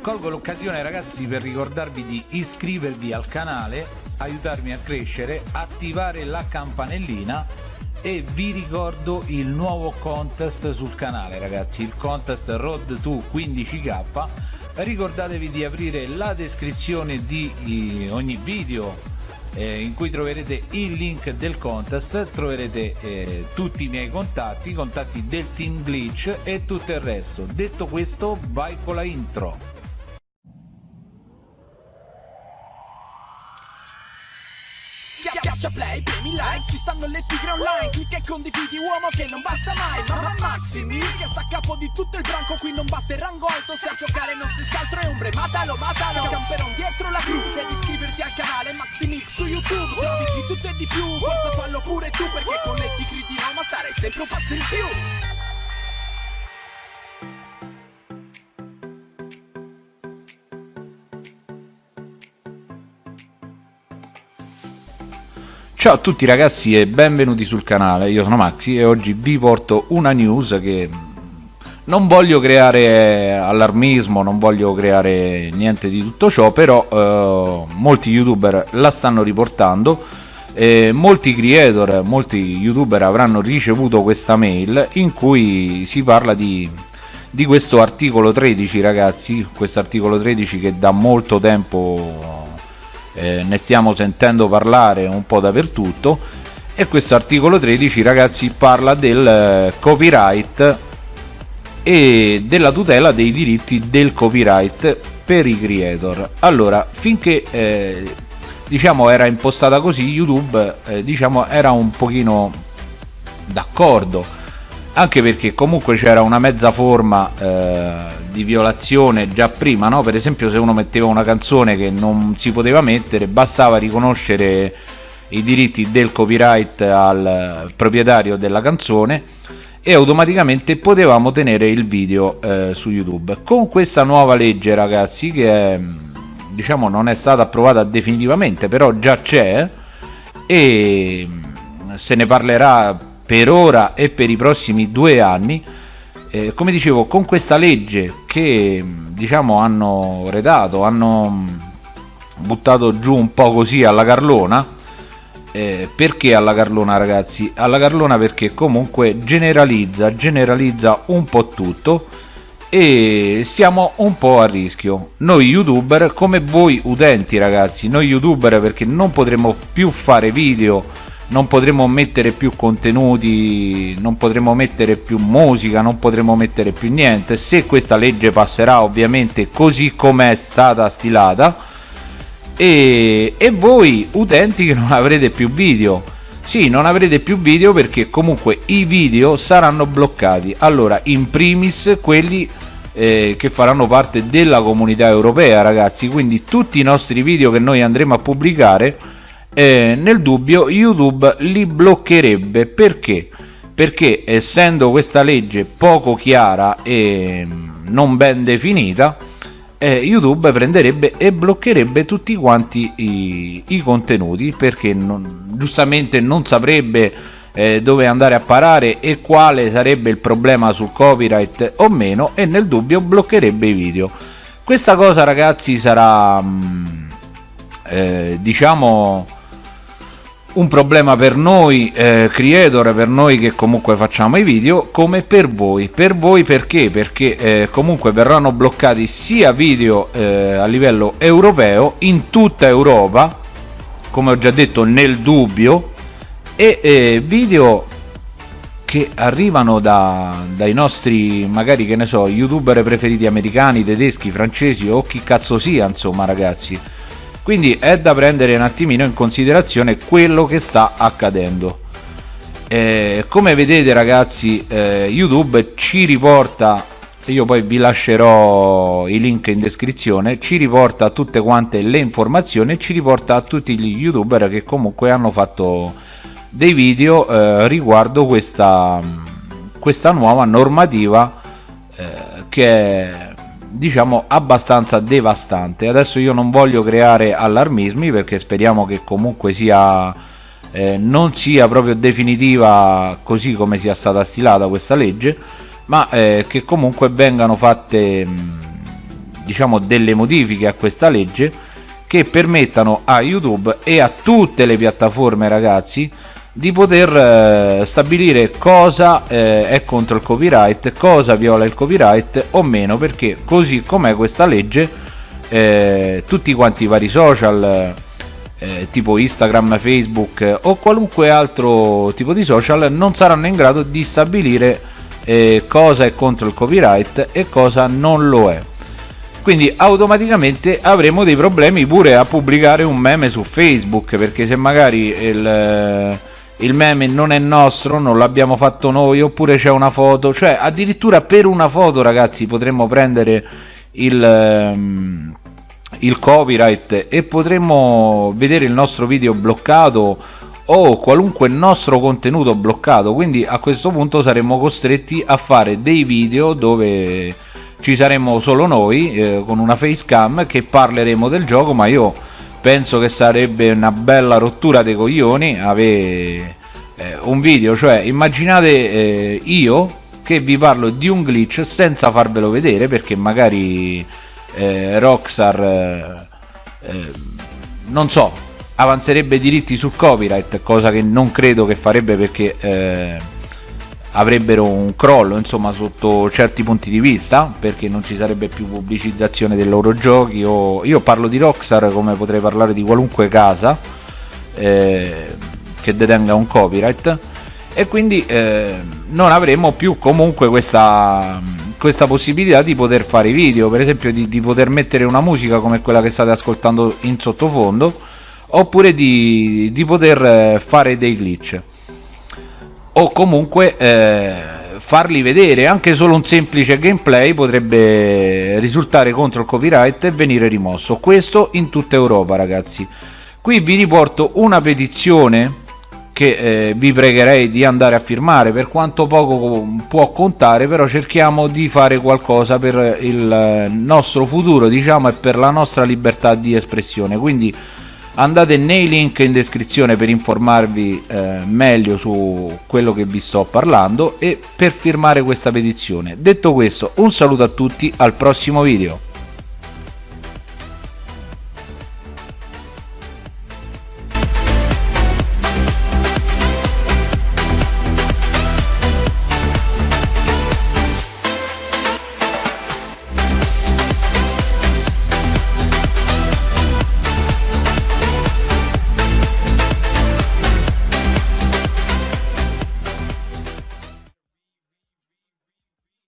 colgo l'occasione ragazzi per ricordarvi di iscrivervi al canale aiutarmi a crescere attivare la campanellina e vi ricordo il nuovo contest sul canale ragazzi il contest road to 15k ricordatevi di aprire la descrizione di ogni video eh, in cui troverete il link del contest troverete eh, tutti i miei contatti i contatti del team glitch e tutto il resto. Detto questo vai con la intro Schiaccia play, premi like, ci stanno le tigre online Clicca e condividi uomo che non basta mai Mamma Maximi che sta a capo di tutto il branco Qui non batte il rango alto, se a giocare non si scaltro e ombre Matalo, matalo, camperon dietro la gru Devi iscriverti al canale Maximix su YouTube Trovi di tutto e di più, forza fallo pure tu Perché con le tigre di Roma starei sempre un passo in più Ciao a tutti ragazzi e benvenuti sul canale, io sono Maxi e oggi vi porto una news che non voglio creare allarmismo, non voglio creare niente di tutto ciò, però eh, molti youtuber la stanno riportando, eh, molti creator, molti youtuber avranno ricevuto questa mail in cui si parla di, di questo articolo 13 ragazzi, questo articolo 13 che da molto tempo eh, ne stiamo sentendo parlare un po' dappertutto. E questo articolo 13 ragazzi parla del eh, copyright e della tutela dei diritti del copyright per i creator. Allora finché eh, diciamo era impostata così youtube eh, diciamo era un pochino d'accordo anche perché comunque c'era una mezza forma eh, di violazione già prima no? per esempio se uno metteva una canzone che non si poteva mettere bastava riconoscere i diritti del copyright al proprietario della canzone e automaticamente potevamo tenere il video eh, su youtube con questa nuova legge ragazzi che è, diciamo non è stata approvata definitivamente però già c'è e se ne parlerà per ora e per i prossimi due anni eh, come dicevo con questa legge che diciamo hanno redato hanno buttato giù un po' così alla Carlona eh, perché alla Carlona ragazzi? Alla Carlona perché comunque generalizza generalizza un po' tutto e stiamo un po' a rischio. Noi youtuber come voi utenti ragazzi noi youtuber perché non potremo più fare video non potremo mettere più contenuti non potremo mettere più musica non potremo mettere più niente. Se questa legge passerà ovviamente così come è stata stilata e, e voi utenti che non avrete più video. Sì non avrete più video perché comunque i video saranno bloccati. Allora in primis quelli eh, che faranno parte della comunità europea ragazzi. Quindi tutti i nostri video che noi andremo a pubblicare eh, nel dubbio YouTube li bloccherebbe perché? Perché essendo questa legge poco chiara e mm, non ben definita eh, YouTube prenderebbe e bloccherebbe tutti quanti i, i contenuti perché non, giustamente non saprebbe eh, dove andare a parare e quale sarebbe il problema sul copyright o meno e nel dubbio bloccherebbe i video questa cosa ragazzi sarà mh, mm, eh, diciamo un problema per noi eh, creator, per noi che comunque facciamo i video, come per voi. Per voi perché? Perché eh, comunque verranno bloccati sia video eh, a livello europeo, in tutta Europa, come ho già detto nel dubbio, e eh, video che arrivano da, dai nostri, magari che ne so, youtuber preferiti americani, tedeschi, francesi o chi cazzo sia, insomma ragazzi quindi è da prendere un attimino in considerazione quello che sta accadendo. Eh, come vedete ragazzi eh, youtube ci riporta io poi vi lascerò i link in descrizione ci riporta tutte quante le informazioni e ci riporta a tutti gli youtuber che comunque hanno fatto dei video eh, riguardo questa questa nuova normativa eh, che è diciamo abbastanza devastante. Adesso io non voglio creare allarmismi perché speriamo che comunque sia eh, non sia proprio definitiva così come sia stata stilata questa legge ma eh, che comunque vengano fatte diciamo delle modifiche a questa legge che permettano a youtube e a tutte le piattaforme ragazzi di poter eh, stabilire cosa eh, è contro il copyright cosa viola il copyright o meno perché così com'è questa legge eh, tutti quanti i vari social eh, tipo Instagram, Facebook o qualunque altro tipo di social non saranno in grado di stabilire eh, cosa è contro il copyright e cosa non lo è. Quindi automaticamente avremo dei problemi pure a pubblicare un meme su Facebook perché se magari il, eh, il meme non è nostro, non l'abbiamo fatto noi oppure c'è una foto, cioè addirittura per una foto ragazzi potremmo prendere il, ehm, il copyright e potremmo vedere il nostro video bloccato o qualunque nostro contenuto bloccato. Quindi a questo punto saremmo costretti a fare dei video dove ci saremmo solo noi eh, con una facecam che parleremo del gioco ma io penso che sarebbe una bella rottura dei coglioni avere eh, un video cioè immaginate eh, io che vi parlo di un glitch senza farvelo vedere perché magari eh, Rockstar eh, eh, non so avanzerebbe diritti sul copyright cosa che non credo che farebbe perché eh, avrebbero un crollo insomma sotto certi punti di vista perché non ci sarebbe più pubblicizzazione dei loro giochi o io parlo di Rockstar come potrei parlare di qualunque casa eh, che detenga un copyright e quindi eh, non avremo più comunque questa questa possibilità di poter fare video per esempio di, di, poter mettere una musica come quella che state ascoltando in sottofondo oppure di, di poter eh, fare dei glitch o comunque eh, farli vedere. Anche solo un semplice gameplay potrebbe risultare contro il copyright e venire rimosso. Questo in tutta Europa ragazzi. Qui vi riporto una petizione che eh, vi pregherei di andare a firmare. Per quanto poco può contare però cerchiamo di fare qualcosa per il nostro futuro diciamo e per la nostra libertà di espressione. Quindi andate nei link in descrizione per informarvi eh, meglio su quello che vi sto parlando e per firmare questa petizione. Detto questo un saluto a tutti al prossimo video